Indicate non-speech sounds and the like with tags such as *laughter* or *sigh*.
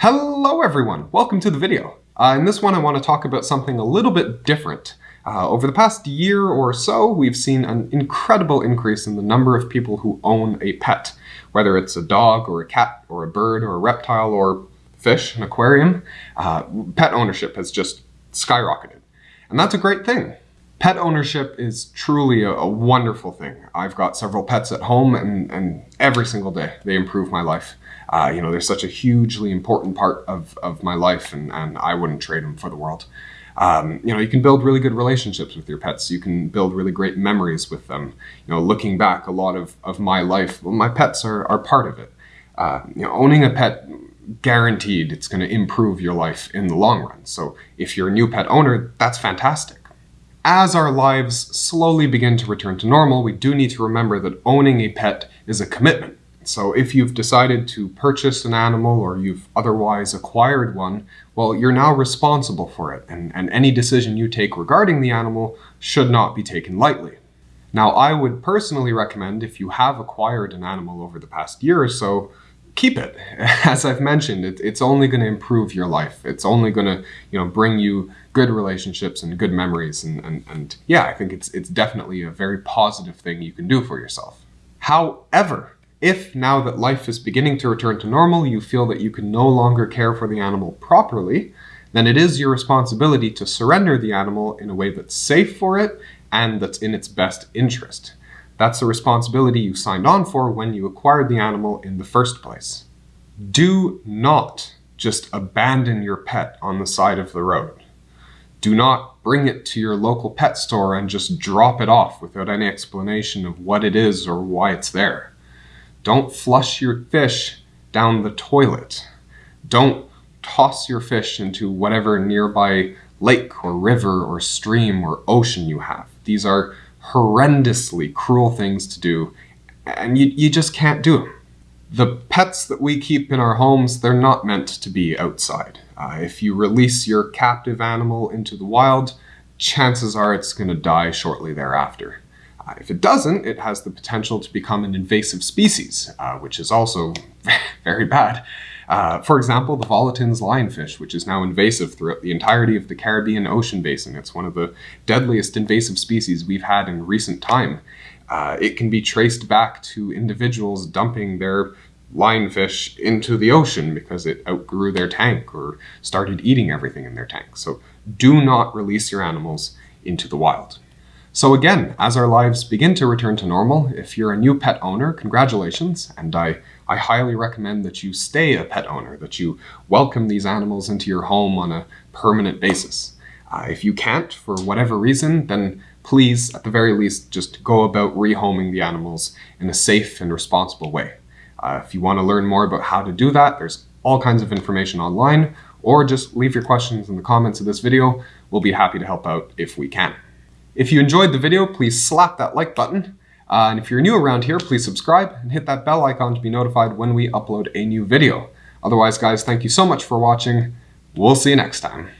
Hello everyone, welcome to the video. Uh, in this one I want to talk about something a little bit different. Uh, over the past year or so, we've seen an incredible increase in the number of people who own a pet, whether it's a dog or a cat or a bird or a reptile or fish, an aquarium. Uh, pet ownership has just skyrocketed. And that's a great thing. Pet ownership is truly a, a, wonderful thing. I've got several pets at home and, and every single day they improve my life. Uh, you know, they're such a hugely important part of, of my life and, and I wouldn't trade them for the world. Um, you know, you can build really good relationships with your pets. You can build really great memories with them. You know, looking back a lot of, of my life, well, my pets are, are part of it. Uh, you know, owning a pet guaranteed it's going to improve your life in the long run. So if you're a new pet owner, that's fantastic. As our lives slowly begin to return to normal, we do need to remember that owning a pet is a commitment. So if you've decided to purchase an animal or you've otherwise acquired one, well, you're now responsible for it, and, and any decision you take regarding the animal should not be taken lightly. Now, I would personally recommend if you have acquired an animal over the past year or so, keep it. *laughs* As I've mentioned, it, it's only going to improve your life. It's only going to, you know, bring you good relationships and good memories. And, and, and yeah, I think it's, it's definitely a very positive thing you can do for yourself. However, if now that life is beginning to return to normal, you feel that you can no longer care for the animal properly, then it is your responsibility to surrender the animal in a way that's safe for it and that's in its best interest. That's the responsibility you signed on for when you acquired the animal in the first place. Do not just abandon your pet on the side of the road. Do not bring it to your local pet store and just drop it off without any explanation of what it is or why it's there. Don't flush your fish down the toilet. Don't toss your fish into whatever nearby lake or river or stream or ocean you have. These are horrendously cruel things to do, and you, you just can't do them. The pets that we keep in our homes, they're not meant to be outside. Uh, if you release your captive animal into the wild, chances are it's going to die shortly thereafter. Uh, if it doesn't, it has the potential to become an invasive species, uh, which is also *laughs* very bad. Uh, for example, the volitans lionfish, which is now invasive throughout the entirety of the Caribbean Ocean basin. It's one of the deadliest invasive species we've had in recent time. Uh, it can be traced back to individuals dumping their lionfish into the ocean because it outgrew their tank or started eating everything in their tank. So do not release your animals into the wild. So again, as our lives begin to return to normal, if you're a new pet owner, congratulations, and I, I highly recommend that you stay a pet owner, that you welcome these animals into your home on a permanent basis. Uh, if you can't, for whatever reason, then please, at the very least, just go about rehoming the animals in a safe and responsible way. Uh, if you want to learn more about how to do that, there's all kinds of information online, or just leave your questions in the comments of this video. We'll be happy to help out if we can. If you enjoyed the video, please slap that like button. Uh, and if you're new around here, please subscribe and hit that bell icon to be notified when we upload a new video. Otherwise, guys, thank you so much for watching. We'll see you next time.